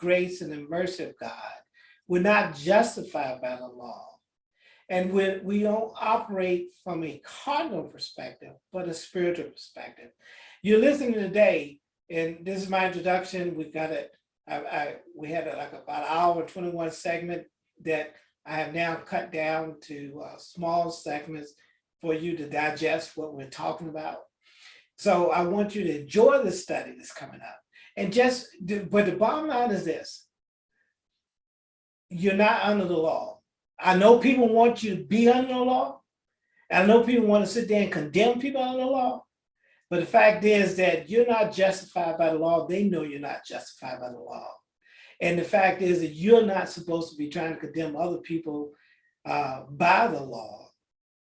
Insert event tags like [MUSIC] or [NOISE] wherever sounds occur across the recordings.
grace and the mercy of God. We're not justified by the law. And we, we don't operate from a cardinal perspective, but a spiritual perspective. You're listening today, and this is my introduction. We've got it. I, I we had a, like about an hour 21 segment that I have now cut down to uh, small segments for you to digest what we're talking about. So I want you to enjoy the study that's coming up. And just, but the bottom line is this. You're not under the law. I know people want you to be under the law. I know people want to sit there and condemn people under the law. But the fact is that you're not justified by the law. They know you're not justified by the law. And the fact is that you're not supposed to be trying to condemn other people uh, by the law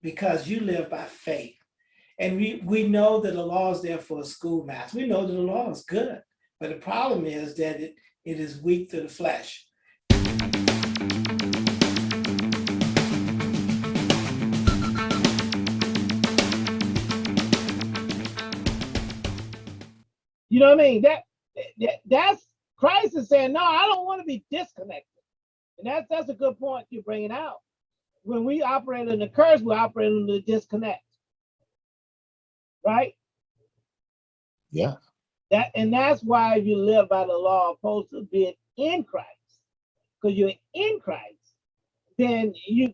because you live by faith. And we, we know that the law is there for a schoolmaster. We know that the law is good. But the problem is that it, it is weak to the flesh. You know what I mean? That, that that's Christ is saying, no, I don't want to be disconnected. And that's that's a good point you're bringing out. When we operate in the curse, we operate in the disconnect. Right? Yeah. That and that's why you live by the law opposed to being in Christ. Because you're in Christ, then you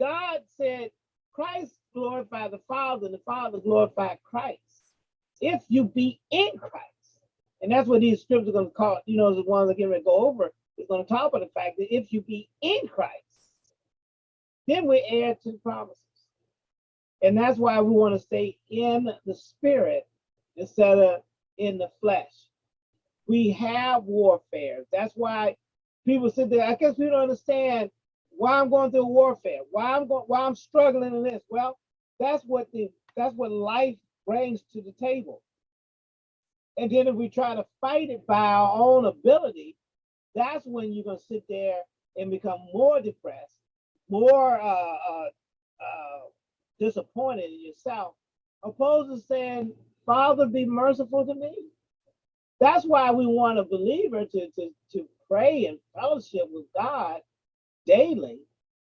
God said Christ glorified the Father, and the Father glorified Christ. If you be in Christ. And that's what these scriptures are going to call, you know, the ones that get ready to go over. It's going to talk about the fact that if you be in Christ, then we add to the promises. And that's why we want to stay in the spirit instead of in the flesh. We have warfare. That's why people sit there. I guess we don't understand why I'm going through warfare, why I'm going, why I'm struggling in this. Well, that's what the that's what life brings to the table. And then if we try to fight it by our own ability, that's when you're gonna sit there and become more depressed, more uh, uh, uh, disappointed in yourself, opposed to saying, Father, be merciful to me. That's why we want a believer to, to, to pray and fellowship with God daily,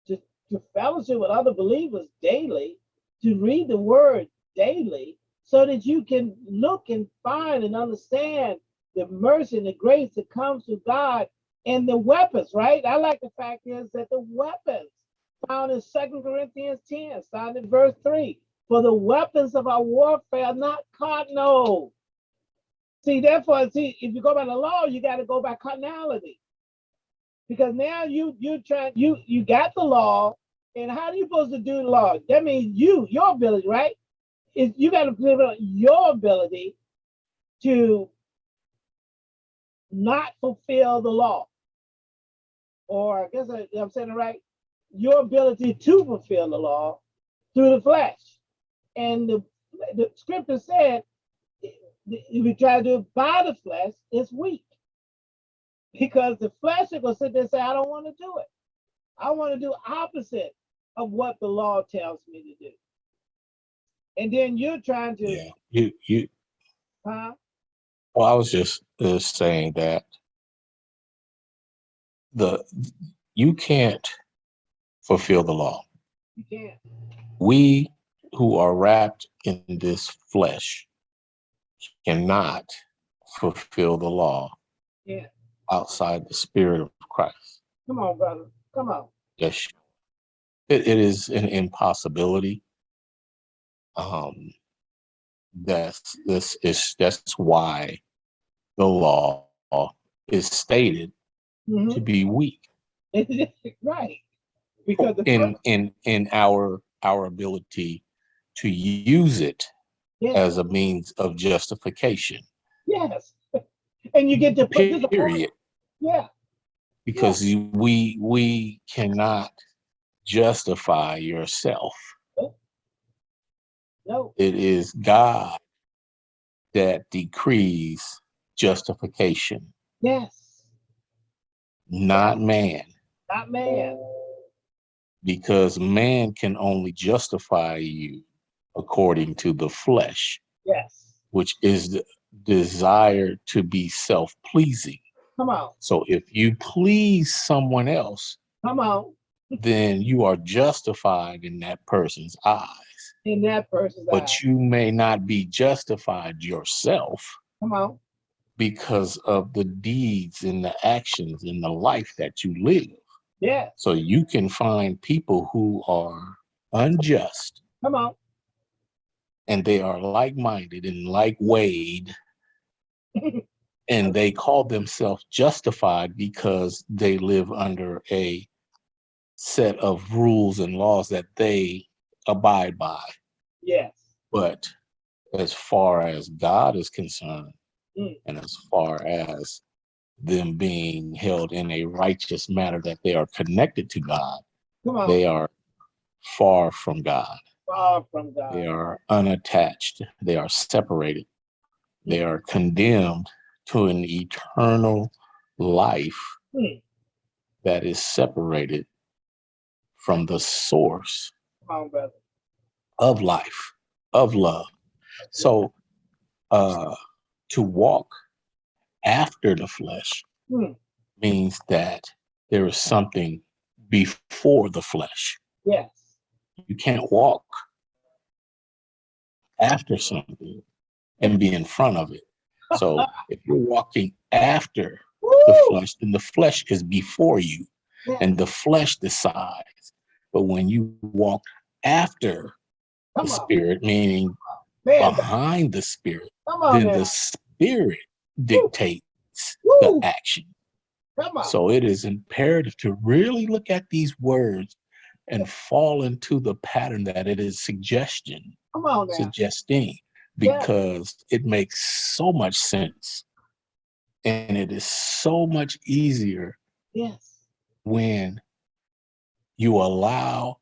to, to fellowship with other believers daily, to read the word daily, so that you can look and find and understand the mercy and the grace that comes to God and the weapons, right? I like the fact is that the weapons found in Second Corinthians 10, starting in verse 3. For the weapons of our warfare are not carnal. See, therefore, see, if you go by the law, you got to go by carnality. Because now you you try you you got the law, and how are you supposed to do the law? That means you, your ability, right? Is you got to on your ability to not fulfill the law. Or I guess I, I'm saying it right, your ability to fulfill the law through the flesh. And the, the scripture said, if you try to do it by the flesh, it's weak. Because the flesh is going to sit there and say, I don't want to do it. I want to do opposite of what the law tells me to do. And then you're trying to, Yeah. You you huh? well, I was just uh, saying that the you can't fulfill the law. You can't. We who are wrapped in this flesh cannot fulfill the law Yeah. outside the spirit of Christ. Come on, brother. Come on. Yes. It, it is an impossibility. Um, that's this is that's why the law is stated Mhm. to be weak [LAUGHS] right. Because in in in our our ability to use it yeah, as a means of justification. yes. And you get to put Period. Yeah, Because we we cannot justify yourself. no, It is God that decrees justification, yes, not man. not man. Because man can only justify you according to the flesh, Yes. which is the desire to be self-pleasing. Come on. So if you please someone else, Come on. [LAUGHS] then you are justified in that person's eyes. In that person's eye. But you may not be justified yourself Come on. because of the deeds and the actions and the life that you live. Yeah. So you can find people who are unjust Come on. And they are like-minded and like-weighed [LAUGHS] and they call themselves justified because they live under a set of rules and laws that they abide by. Yes. But as far as God is concerned, Mm. and as far as them being held in a righteous manner that they are connected to God, they are far from God. Far from God. They are unattached. They are separated. They are condemned to an eternal life Hmm. that is separated from the source on, of life, of love. So uh, to walk after the flesh Hmm. means that there is something before the flesh. Yes. You can't walk after something and be in front of it. So [LAUGHS] if you're walking after the flesh, then the flesh is before you Yeah. and the flesh decides. But when you walk after Come the on. spirit, meaning Man, behind the spirit, on then now. the spirit dictates Woo! the action. So it is imperative to really look at these words and fall into the pattern that it is suggestion, Come on now. suggesting, Yeah. because it makes so much sense. And it is so much easier Yes. when you allow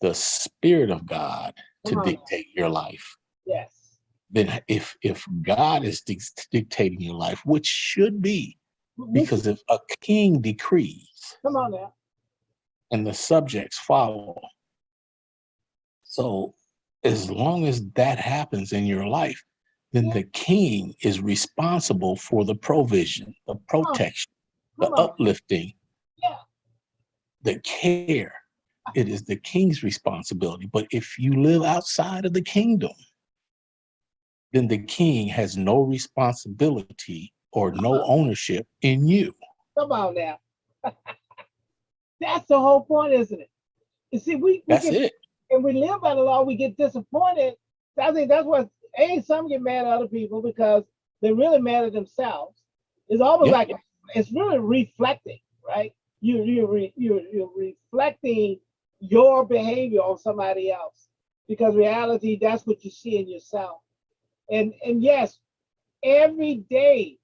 the spirit of God to Come on dictate your life. Yes. Then if if God is dic- dictating your life, which should be, mm-hmm. because if a king decrees Come on now. And the subjects follow. So as long as that happens in your life, then the king is responsible for the provision, the protection, the uplifting, Yeah. the care. It is the king's responsibility. But if you live outside of the kingdom, then the king has no responsibility or no uh-huh. ownership in you. Come on now. [LAUGHS] That's the whole point, isn't it? You see, we, we That's get, it. and we live by the law, we get disappointed. I think that's what a some get mad at other people because they're really mad at themselves. It's almost Yeah. like it's really reflecting, right? You you re, you you're reflecting your behavior on somebody else because reality that's what you see in yourself. And and yes, every day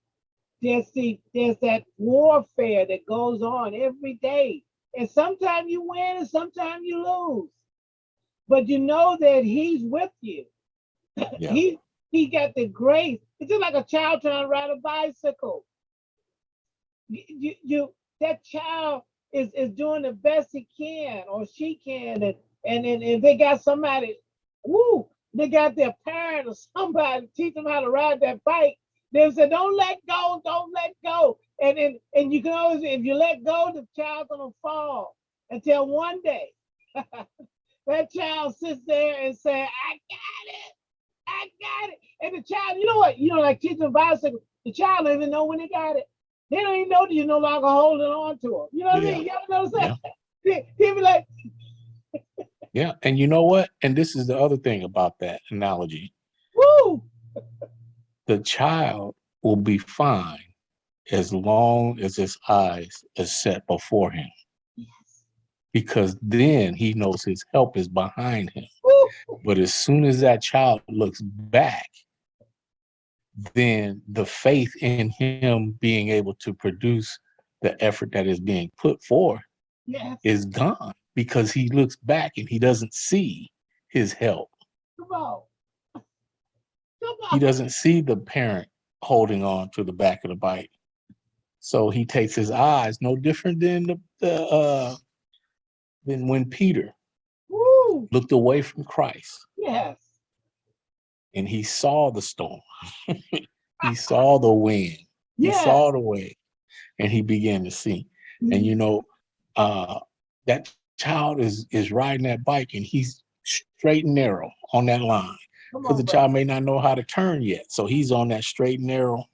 there's the there's that warfare that goes on every day. And sometimes you win and sometimes you lose. But you know that he's with you. [CLEARS THROAT] Yeah. He he got the grace. It's just like a child trying to ride a bicycle. You, you, you that child is is doing the best he can or she can, and and and, and they got somebody, woo, they got their parent or somebody to teach them how to ride that bike. They say, "Don't let go, don't let go," and and and you can always, if you let go, the child's gonna fall until one day [LAUGHS] that child sits there and say, "I got it." I got it. And the child, you know what? You know, like kids on bicycle, the child don't even know when they got it. They don't even know that you're no longer holding on to them. You know what I mean? Y'all notice that? [LAUGHS] They, they be like, [LAUGHS] Yeah. And you know what? And this is the other thing about that analogy. woo, The child will be fine as long as his eyes are set before him, because then he knows his help is behind him. woo. But as soon as that child looks back, then the faith in him being able to produce the effort that is being put forth Yes, is gone because he looks back and he doesn't see his help. come on. Come He doesn't see the parent holding on to the back of the bike. So he takes his eyes, no different than the, the uh than when Peter Woo, looked away from Christ yes. and he saw the storm. [LAUGHS] he saw the wind. Yes. He saw the wave. and he began to see. Mm-hmm. And you know, uh, that child is is riding that bike and he's straight and narrow on that line because the brother. child may not know how to turn yet. So he's on that straight and narrow,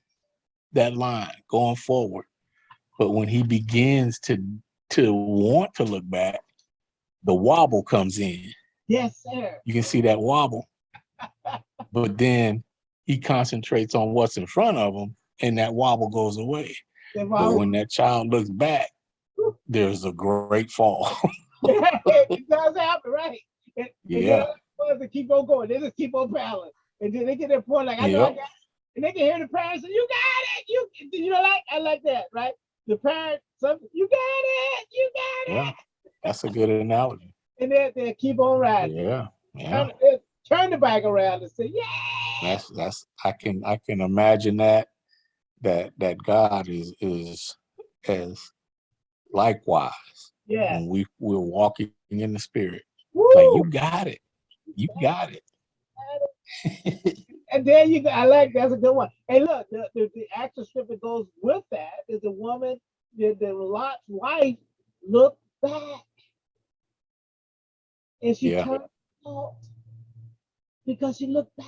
that line going forward. But when he begins to to want to look back, the wobble comes in. Yes, sir. You can see that wobble. [LAUGHS] But then he concentrates on what's in front of him and that wobble goes away. That's But when that child looks back, there's a great fall. [LAUGHS] it does happen, right? And Yeah. ones that keep on going, they just keep on paddling. And then they get their point, like, I know I got it. And they can hear the parents say, You got it. You you know, like I like that, right? The parent, some you got it, you got it. Yeah, that's a good analogy. [LAUGHS] And then they keep on riding. Yeah, yeah. Turn, turn the bike around and say, Yeah. That's that's I can I can imagine that that that God is is as likewise Yeah. when we we're walking in the spirit. Woo! Like you got it. You got it. [LAUGHS] And there you go. I like that's a good one. Hey, look, the, the, the actual script that goes with that is the woman, the, the Lot's wife looked back. And she Yeah. turned out because she looked back.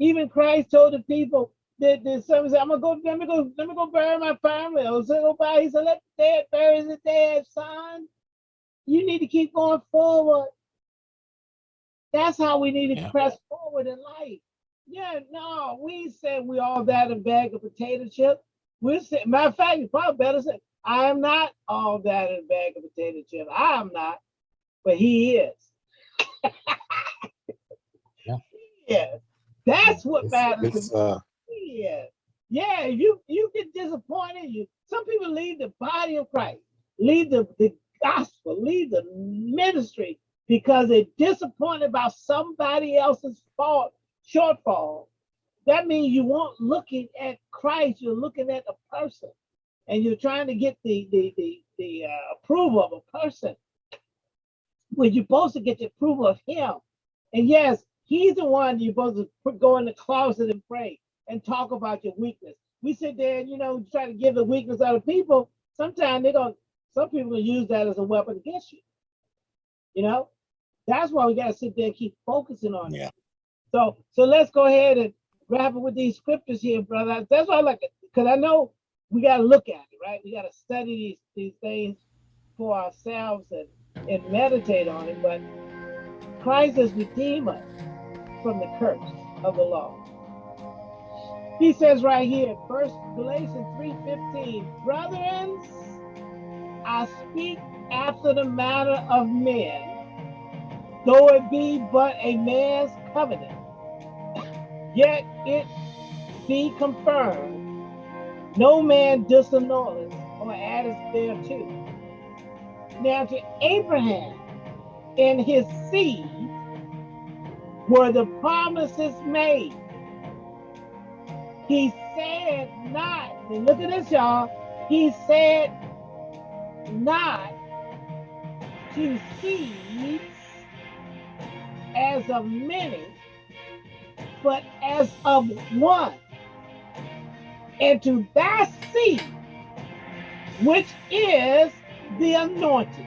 Even Christ told the people that the son said, I'm gonna go, let me go, let me go bury my family. Or so go by. He said, let the dead bury the dead, son. You need to keep going forward. That's how we need to Yeah. press forward in life. Yeah, no, we said we all that in a bag of potato chip. We said, matter of fact, you probably better say, I am not all that in a bag of potato chip. I am not, but he is. [LAUGHS] Yeah. [LAUGHS] He is. That's what It's- matters. it's, to me. uh, Yeah. Yeah, you you get disappointed. You some people leave the body of Christ, leave the, the gospel, leave the ministry because they're disappointed about somebody else's fault, shortfall. That means you weren't looking at Christ, you're looking at a person. And you're trying to get the the the, the uh, approval of a person. When you're supposed to get the approval of him. And yes, he's the one you're supposed to go in the closet and pray and talk about your weakness. We sit there and you know try to give the weakness out of people. Sometimes they're gonna some people use that as a weapon against you. You know, that's why we gotta sit there and keep focusing on it. Yeah. So so let's go ahead and grab it with these scriptures here, brother. That's why I like it because I know we gotta look at it, right? We gotta study these these things for ourselves and and meditate on it. But Christ has redeemed us from the curse of the law. He says right here, First Galatians 3:15, brethren, I speak after the manner of men, though it be but a man's covenant, yet it be confirmed. No man disannulleth or addeth thereto. Now to Abraham and his seed were the promises made. He said not, and look at this, y'all. He said not to seeds as of many, but as of one. And to that seed, which is the anointed.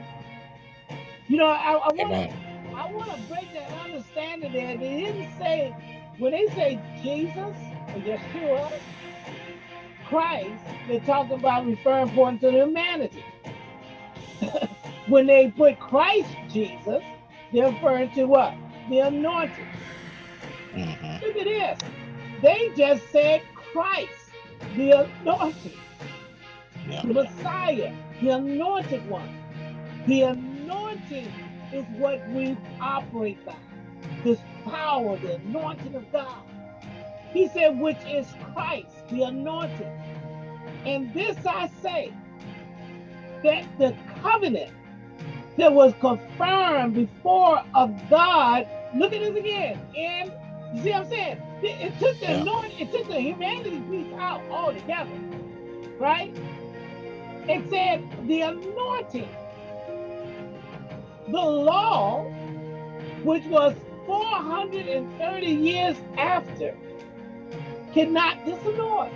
You know, I, I want I want to break that understanding there. They didn't say, when they say Jesus or Yeshua, Christ, they're talking about referring point to the humanity. [LAUGHS] when they put Christ Jesus, they're referring to what? The anointed. Mhm. Look at this. They just said Christ, the anointed, Yeah. the Messiah, the anointed one. The anointing is what we operate by. This power, the anointing of God. He said, which is Christ, the anointed. And this I say, that the covenant that was confirmed before of God, look at this again. And you see what I'm saying? It, it took the Yeah. anointing, it took the humanity piece out altogether, right? It said the anointing, the law, which was 430 years after, cannot disannul.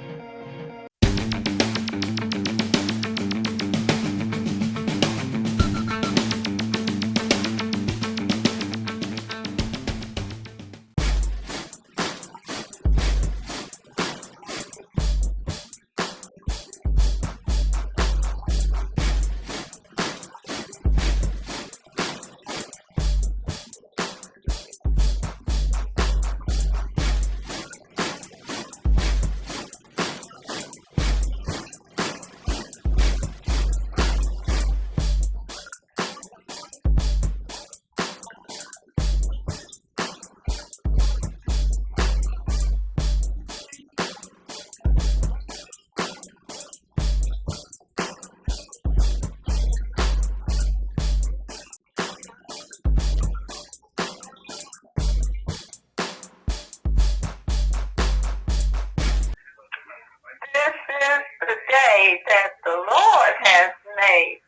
The Lord has made.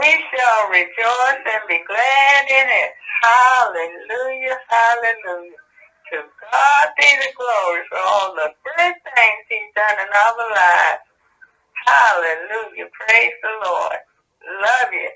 We shall rejoice and be glad in it. Hallelujah, hallelujah. To God be the glory for all the good things he's done in our lives. Hallelujah. Praise the Lord. Love you.